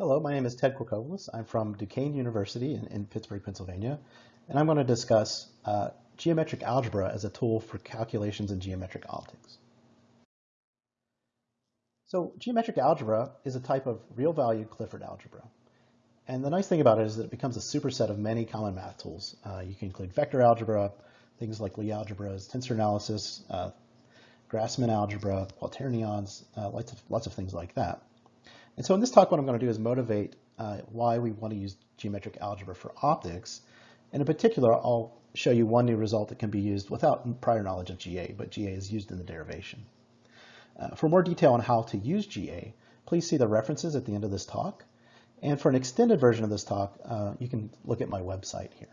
Hello, my name is Ted Corcovilos. I'm from Duquesne University in, in Pittsburgh, Pennsylvania, and I'm going to discuss uh, geometric algebra as a tool for calculations in geometric optics. So geometric algebra is a type of real-valued Clifford algebra. And the nice thing about it is that it becomes a superset of many common math tools. Uh, you can include vector algebra, things like Lie algebras, tensor analysis, uh, Grassmann algebra, quaternions, uh, lots, of, lots of things like that. And so in this talk, what I'm going to do is motivate uh, why we want to use geometric algebra for optics. And in particular, I'll show you one new result that can be used without prior knowledge of GA, but GA is used in the derivation. Uh, for more detail on how to use GA, please see the references at the end of this talk. And for an extended version of this talk, uh, you can look at my website here.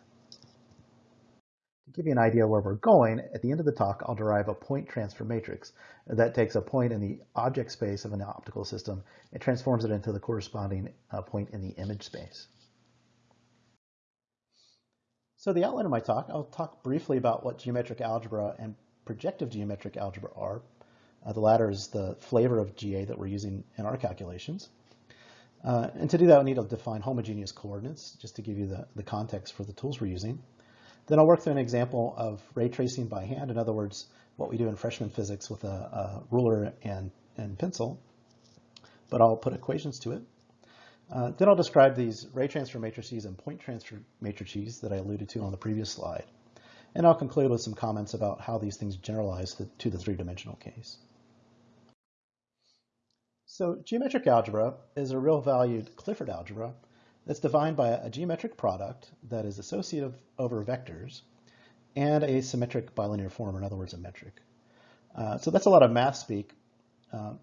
To give you an idea where we're going, at the end of the talk, I'll derive a point transfer matrix that takes a point in the object space of an optical system and transforms it into the corresponding uh, point in the image space. So the outline of my talk, I'll talk briefly about what geometric algebra and projective geometric algebra are. Uh, the latter is the flavor of GA that we're using in our calculations. Uh, and to do that, we need to define homogeneous coordinates, just to give you the, the context for the tools we're using. Then I'll work through an example of ray tracing by hand. In other words, what we do in freshman physics with a, a ruler and, and pencil, but I'll put equations to it. Uh, then I'll describe these ray transfer matrices and point transfer matrices that I alluded to on the previous slide. And I'll conclude with some comments about how these things generalize to, to the three-dimensional case. So geometric algebra is a real valued Clifford algebra that's defined by a geometric product that is associative over vectors and a symmetric bilinear form, in other words, a metric. Uh, so that's a lot of math speak, um,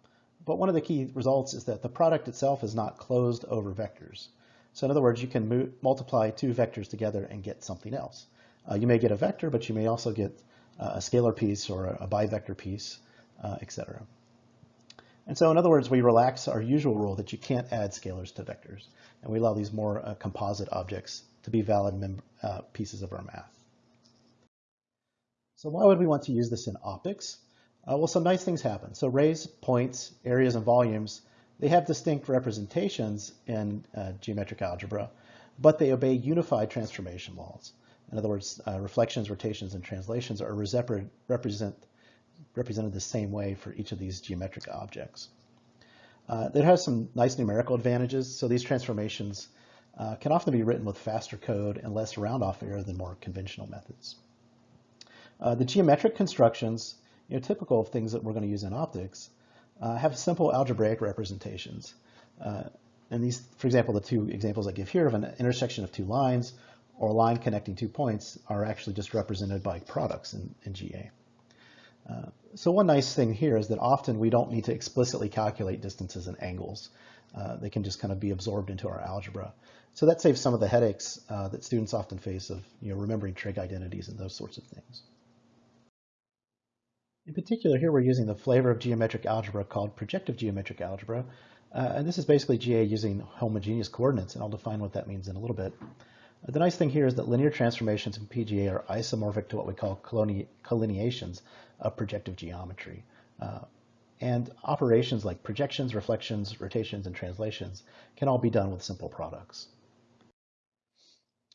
but one of the key results is that the product itself is not closed over vectors. So in other words, you can multiply two vectors together and get something else. Uh, you may get a vector, but you may also get uh, a scalar piece or a, a bivector piece, uh, etc. And so in other words, we relax our usual rule that you can't add scalars to vectors, and we allow these more uh, composite objects to be valid uh, pieces of our math. So why would we want to use this in optics? Uh, well, some nice things happen. So rays, points, areas, and volumes, they have distinct representations in uh, geometric algebra, but they obey unified transformation laws. In other words, uh, reflections, rotations, and translations are represent represented the same way for each of these geometric objects. Uh, it has some nice numerical advantages. So these transformations uh, can often be written with faster code and less round-off error than more conventional methods. Uh, the geometric constructions, you know, typical of things that we're going to use in optics, uh, have simple algebraic representations. Uh, and these, for example, the two examples I give here of an intersection of two lines or a line connecting two points are actually just represented by products in, in GA. Uh, so one nice thing here is that often we don't need to explicitly calculate distances and angles. Uh, they can just kind of be absorbed into our algebra. So that saves some of the headaches uh, that students often face of you know, remembering trig identities and those sorts of things. In particular, here we're using the flavor of geometric algebra called projective geometric algebra. Uh, and this is basically GA using homogeneous coordinates, and I'll define what that means in a little bit. The nice thing here is that linear transformations in PGA are isomorphic to what we call collineations of projective geometry. Uh, and operations like projections, reflections, rotations, and translations can all be done with simple products.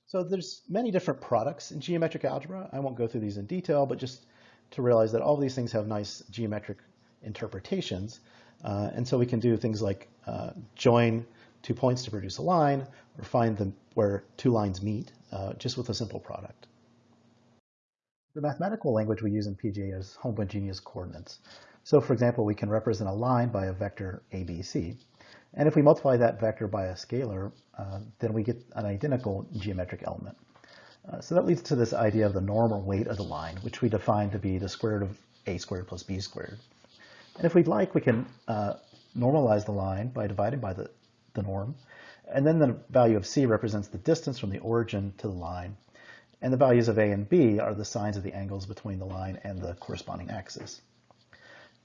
So there's many different products in geometric algebra. I won't go through these in detail, but just to realize that all these things have nice geometric interpretations. Uh, and so we can do things like uh, join two points to produce a line, or find them where two lines meet, uh, just with a simple product. The mathematical language we use in PGA is homogeneous coordinates. So for example, we can represent a line by a vector ABC. And if we multiply that vector by a scalar, uh, then we get an identical geometric element. Uh, so that leads to this idea of the normal weight of the line, which we define to be the square root of a squared plus b squared. And if we'd like, we can uh, normalize the line by dividing by the the norm. And then the value of c represents the distance from the origin to the line. And the values of a and b are the signs of the angles between the line and the corresponding axis.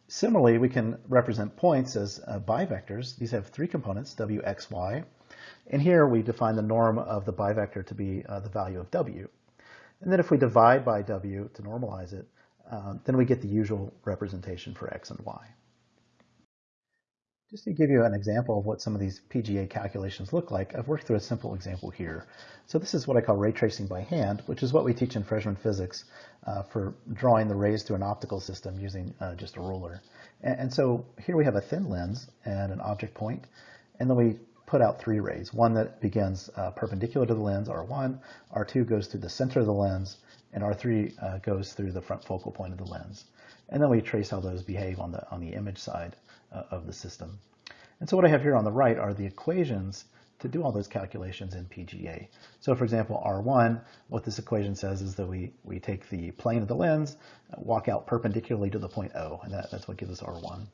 Similarly, we can represent points as uh, bivectors. These have three components, w, x, y. And here we define the norm of the bivector to be uh, the value of w. And then if we divide by w to normalize it, uh, then we get the usual representation for x and y. Just to give you an example of what some of these PGA calculations look like, I've worked through a simple example here. So this is what I call ray tracing by hand, which is what we teach in freshman physics uh, for drawing the rays through an optical system using uh, just a ruler. And, and, so here we have a thin lens and an object point, and then we put out three rays. One that begins uh, perpendicular to the lens, R1, R2 goes through the center of the lens, and R3 uh, goes through the front focal point of the lens. And then we trace how those behave on the, on the image side of the system. And so what I have here on the right are the equations to do all those calculations in PGA. So for example, R1, what this equation says is that we, we take the plane of the lens, walk out perpendicularly to the point O, and that, that's what gives us R1.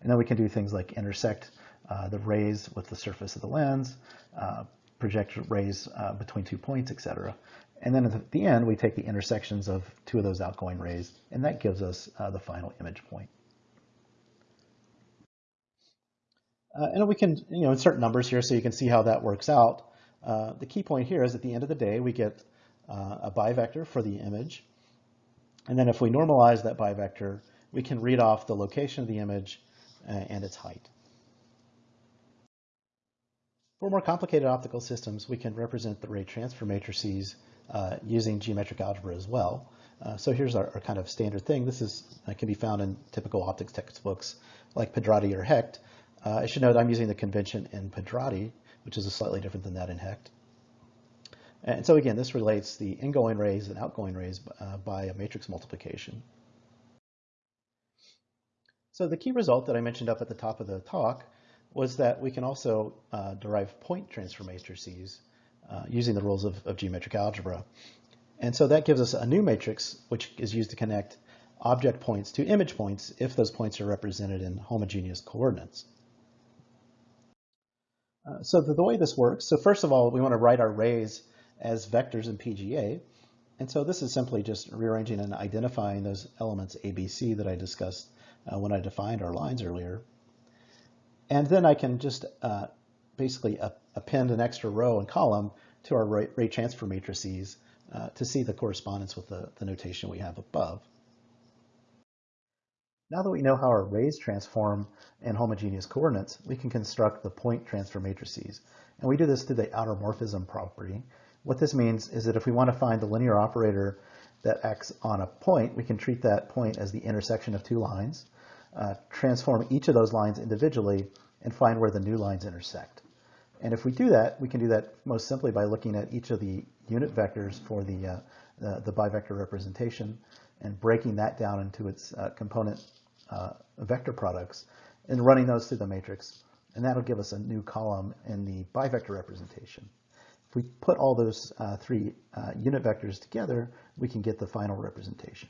And then we can do things like intersect uh, the rays with the surface of the lens, uh, project rays uh, between two points, etc. And then at the end, we take the intersections of two of those outgoing rays, and that gives us uh, the final image point. Uh, and we can you know, insert numbers here so you can see how that works out. Uh, the key point here is at the end of the day, we get uh, a bivector for the image. And then if we normalize that bivector, we can read off the location of the image uh, and its height. For more complicated optical systems, we can represent the ray transfer matrices uh, using geometric algebra as well. Uh, so here's our, our, kind of standard thing. This is uh, can be found in typical optics textbooks like Pedrotti or Hecht. Uh, I should note I'm using the convention in Pedrotti, which is slightly different than that in Hecht. And so again, this relates the ingoing rays and outgoing rays uh, by a matrix multiplication. So the key result that I mentioned up at the top of the talk was that we can also uh, derive point transfer matrices uh, using the rules of, of, geometric algebra. And so that gives us a new matrix which is used to connect object points to image points if those points are represented in homogeneous coordinates. Uh, so the, the, way this works, so first of all, we want to write our rays as vectors in PGA. And so this is simply just rearranging and identifying those elements ABC that I discussed uh, when I defined our lines earlier. And then I can just uh, basically append an extra row and column to our ray, ray transfer matrices uh, to see the correspondence with the, the notation we have above. Now that we know how our rays transform in homogeneous coordinates, we can construct the point transfer matrices. And we do this through the outer morphism property. What this means is that if we want to find the linear operator that acts on a point, we can treat that point as the intersection of two lines, uh, transform each of those lines individually, and find where the new lines intersect. And if we do that, we can do that most simply by looking at each of the unit vectors for the, uh, the, the, bivector representation and breaking that down into its uh, component uh, vector products and running those through the matrix. And that'll give us a new column in the bivector representation. If we put all those uh, three uh, unit vectors together, we can get the final representation.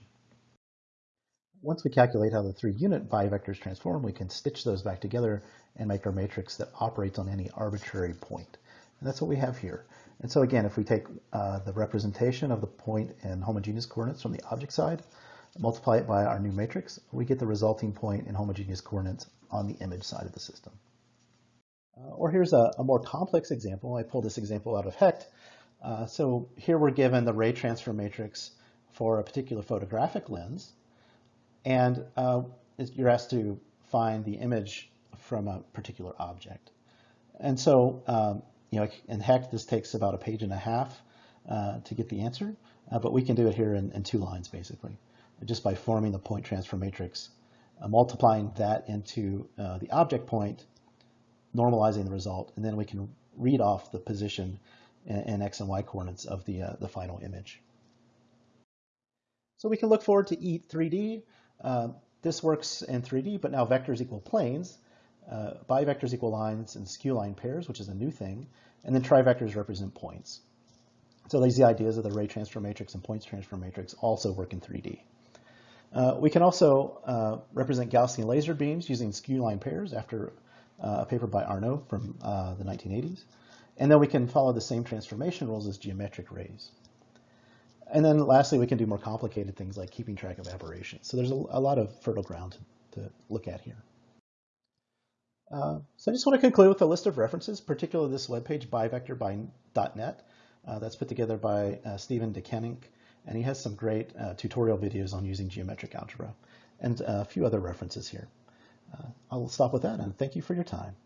Once we calculate how the three unit bivectors transform, we can stitch those back together and make our matrix that operates on any arbitrary point. And that's what we have here. And so again, if we take uh, the representation of the point in homogeneous coordinates from the object side, multiply it by our new matrix, we get the resulting point in homogeneous coordinates on the image side of the system. Uh, or here's a, a, more complex example. I pulled this example out of Hecht. Uh, so here we're given the ray transfer matrix for a particular photographic lens. And uh, you're asked to find the image from a particular object. And so, um, you know, in Hecht, this takes about a page and a half uh, to get the answer, uh, but we can do it here in, in, two lines, basically, just by forming the point transfer matrix, uh, multiplying that into uh, the object point, normalizing the result, and then we can read off the position and, in x and y coordinates of the, uh, the final image. So we can look forward to E3D. Uh, this works in 3D, but now vectors equal planes. Uh, bivectors equal lines and skew line pairs, which is a new thing. And then trivectors represent points. So these ideas of the ray transfer matrix and points transfer matrix also work in 3D. Uh, we can also uh, represent Gaussian laser beams using skew line pairs after uh, a paper by Arnaud from uh, the 1980s. And then we can follow the same transformation rules as geometric rays. And then lastly, we can do more complicated things like keeping track of aberrations. So there's a, a lot of fertile ground to, to look at here. Uh, so I just want to conclude with a list of references, particularly this webpage, bivector.net. Uh, that's put together by Steven De Keninck, and he has some great uh, tutorial videos on using geometric algebra, and a few other references here. uh, I'll stop with that and thank you for your time.